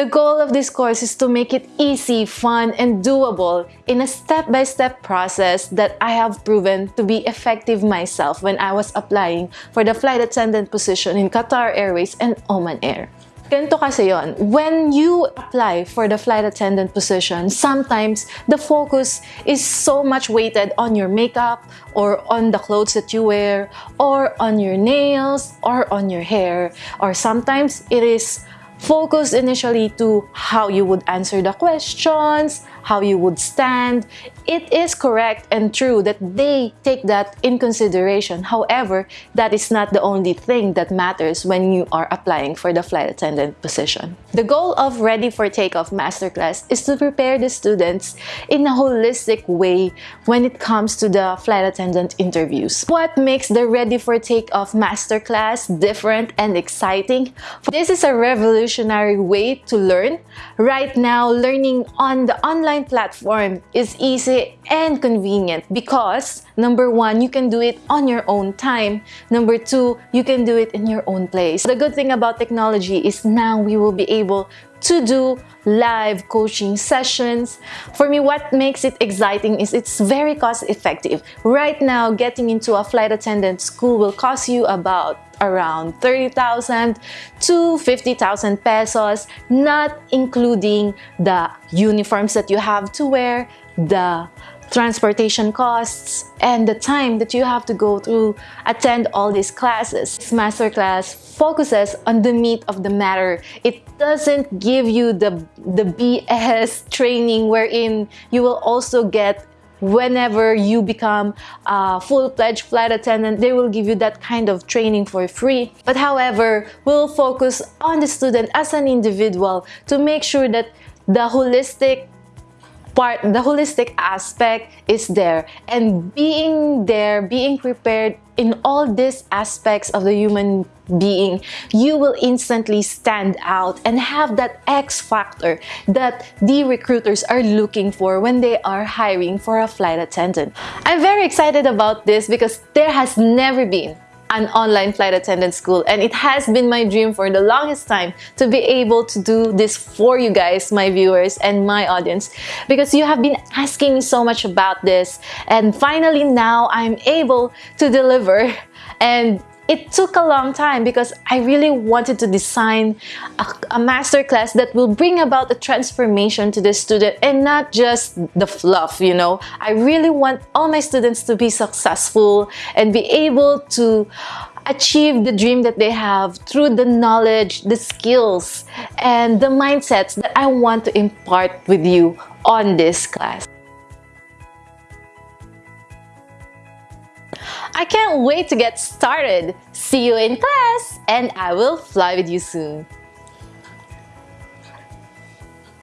The goal of this course is to make it easy, fun, and doable in a step-by-step -step process that I have proven to be effective myself when I was applying for the flight attendant position in Qatar Airways and Oman Air. Ganito kasi yon. When you apply for the flight attendant position, sometimes the focus is so much weighted on your makeup or on the clothes that you wear or on your nails or on your hair. Or sometimes it is focused initially to how you would answer the questions, how you would stand. It is correct and true that they take that in consideration. However, that is not the only thing that matters when you are applying for the flight attendant position. The goal of Ready for Takeoff Masterclass is to prepare the students in a holistic way when it comes to the flight attendant interviews. What makes the Ready for Takeoff Masterclass different and exciting? This is a revolutionary way to learn. Right now, learning on the online platform is easy and convenient because number one, you can do it on your own time. Number two, you can do it in your own place. The good thing about technology is now we will be able to do live coaching sessions. For me, what makes it exciting is it's very cost effective. Right now, getting into a flight attendant school will cost you about around 30,000 to 50,000 pesos, not including the uniforms that you have to wear, the transportation costs, and the time that you have to go through attend all these classes. This masterclass focuses on the meat of the matter. It doesn't give you the, the BS training wherein you will also get whenever you become a full-fledged flight attendant, they will give you that kind of training for free. But however, we'll focus on the student as an individual to make sure that the holistic part, the holistic aspect is there. And being there, being prepared in all these aspects of the human being, you will instantly stand out and have that X factor that the recruiters are looking for when they are hiring for a flight attendant. I'm very excited about this because there has never been an online flight attendant school. And it has been my dream for the longest time to be able to do this for you guys my viewers and my audience. Because you have been asking me so much about this. And finally now I'm able to deliver. And it took a long time because I really wanted to design a, a masterclass that will bring about a transformation to the student and not just the fluff, you know. I really want all my students to be successful and be able to achieve the dream that they have through the knowledge, the skills, and the mindsets that I want to impart with you on this class. I can't wait to get started. See you in class and I will fly with you soon.